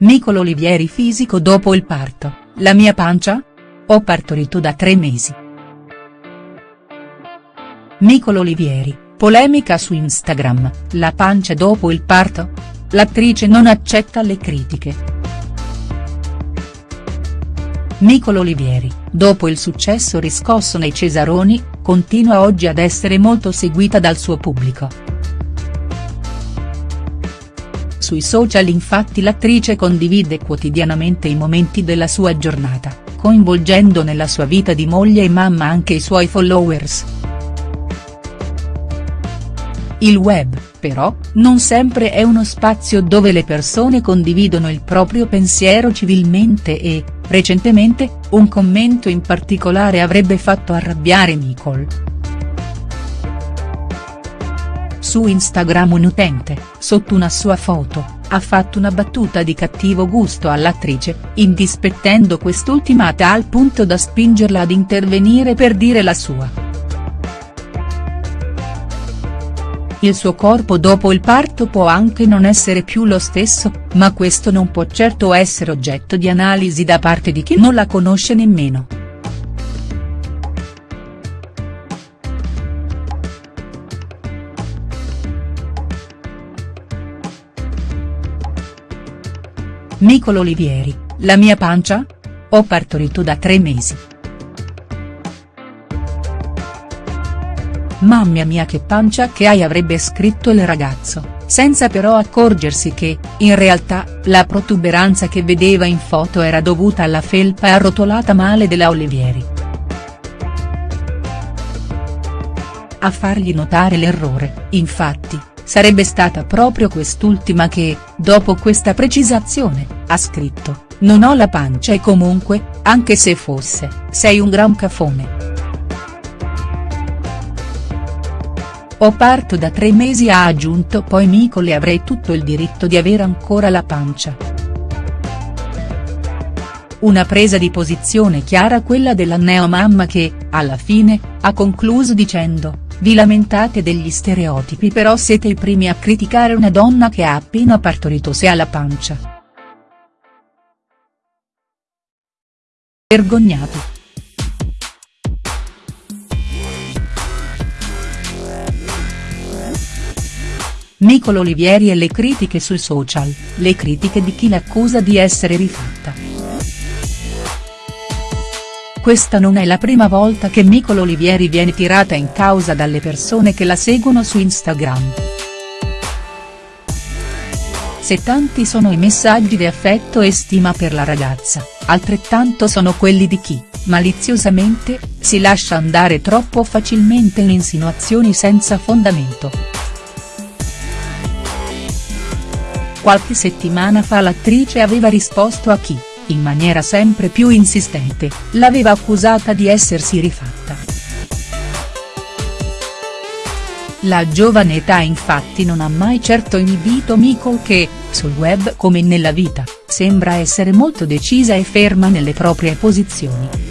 Nicolo Olivieri fisico dopo il parto, la mia pancia? Ho partorito da tre mesi. Nicolo Olivieri, polemica su Instagram, la pancia dopo il parto? L'attrice non accetta le critiche. Nicolo Olivieri, dopo il successo riscosso nei Cesaroni, continua oggi ad essere molto seguita dal suo pubblico. Sui social infatti l'attrice condivide quotidianamente i momenti della sua giornata, coinvolgendo nella sua vita di moglie e mamma anche i suoi followers. Il web, però, non sempre è uno spazio dove le persone condividono il proprio pensiero civilmente e, recentemente, un commento in particolare avrebbe fatto arrabbiare Nicole. Su Instagram un utente, sotto una sua foto, ha fatto una battuta di cattivo gusto all'attrice, indispettendo quest'ultima a tal punto da spingerla ad intervenire per dire la sua. Il suo corpo dopo il parto può anche non essere più lo stesso, ma questo non può certo essere oggetto di analisi da parte di chi non la conosce nemmeno. Nicolo Olivieri, la mia pancia? Ho partorito da tre mesi. Mamma mia che pancia che hai avrebbe scritto il ragazzo, senza però accorgersi che, in realtà, la protuberanza che vedeva in foto era dovuta alla felpa arrotolata male della Olivieri. A fargli notare l'errore, infatti, Sarebbe stata proprio quest'ultima che, dopo questa precisazione, ha scritto, non ho la pancia e comunque, anche se fosse, sei un gran cafone. Ho parto da tre mesi ha aggiunto poi Micole avrei tutto il diritto di avere ancora la pancia. Una presa di posizione chiara quella della neomamma che, alla fine, ha concluso dicendo, vi lamentate degli stereotipi però siete i primi a criticare una donna che ha appena partorito se ha la pancia. Vergognati. Nicolo Olivieri e le critiche sui social, le critiche di chi l'accusa di essere rifatta. Questa non è la prima volta che Nicolo Olivieri viene tirata in causa dalle persone che la seguono su Instagram. Se tanti sono i messaggi di affetto e stima per la ragazza, altrettanto sono quelli di chi, maliziosamente, si lascia andare troppo facilmente in insinuazioni senza fondamento. Qualche settimana fa l'attrice aveva risposto a chi, in maniera sempre più insistente, l'aveva accusata di essersi rifatta. La giovane età infatti non ha mai certo inibito Miko che, sul web come nella vita, sembra essere molto decisa e ferma nelle proprie posizioni.